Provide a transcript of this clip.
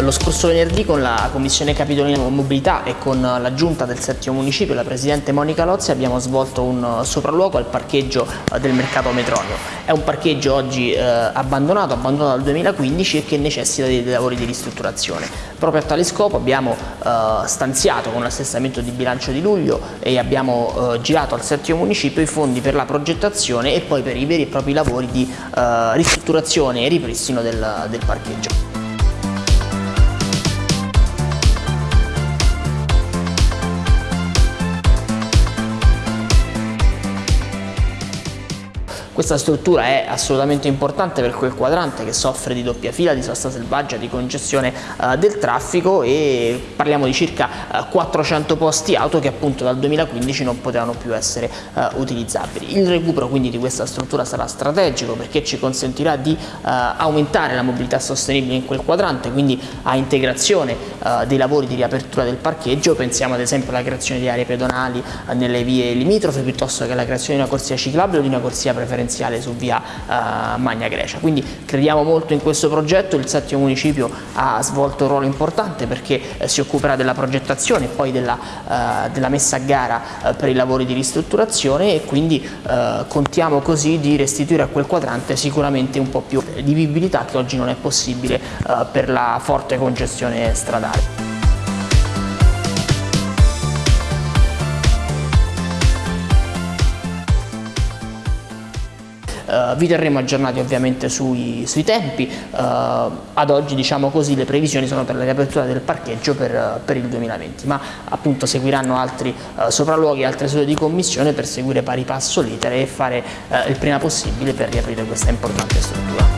Lo scorso venerdì con la Commissione Capitolina Mobilità e con la Giunta del settimo municipio, la Presidente Monica Lozzi, abbiamo svolto un sopralluogo al parcheggio eh, del mercato Metronio. È un parcheggio oggi eh, abbandonato, abbandonato dal 2015 e che necessita dei, dei lavori di ristrutturazione. Proprio a tale scopo abbiamo eh, stanziato con l'assestamento di bilancio di luglio e abbiamo eh, girato al settimo municipio i fondi per la progettazione e poi per i veri e propri lavori di eh, ristrutturazione e ripristino del, del parcheggio. Questa struttura è assolutamente importante per quel quadrante che soffre di doppia fila, di sosta selvaggia, di congestione uh, del traffico e parliamo di circa uh, 400 posti auto che appunto dal 2015 non potevano più essere uh, utilizzabili. Il recupero quindi di questa struttura sarà strategico perché ci consentirà di aumentare la mobilità sostenibile in quel quadrante, quindi a integrazione dei lavori di riapertura del parcheggio, pensiamo ad esempio alla creazione di aree pedonali nelle vie limitrofe piuttosto che alla creazione di una corsia ciclabile o di una corsia preferenziale residenziale su via uh, Magna Grecia. Quindi crediamo molto in questo progetto, il settimo municipio ha svolto un ruolo importante perché eh, si occuperà della progettazione e poi della, uh, della messa a gara uh, per i lavori di ristrutturazione e quindi contiamo così di restituire a quel quadrante sicuramente un po' più di vivibilità che oggi non è possibile per la forte congestione stradale. Uh, vi terremo aggiornati ovviamente sui, sui tempi, uh, ad oggi diciamo così le previsioni sono per la riapertura del parcheggio per, per il 2020, ma appunto seguiranno altri uh, sopralluoghi, altre sedute di commissione per seguire pari passo l'iter e fare il prima possibile per riaprire questa importante struttura.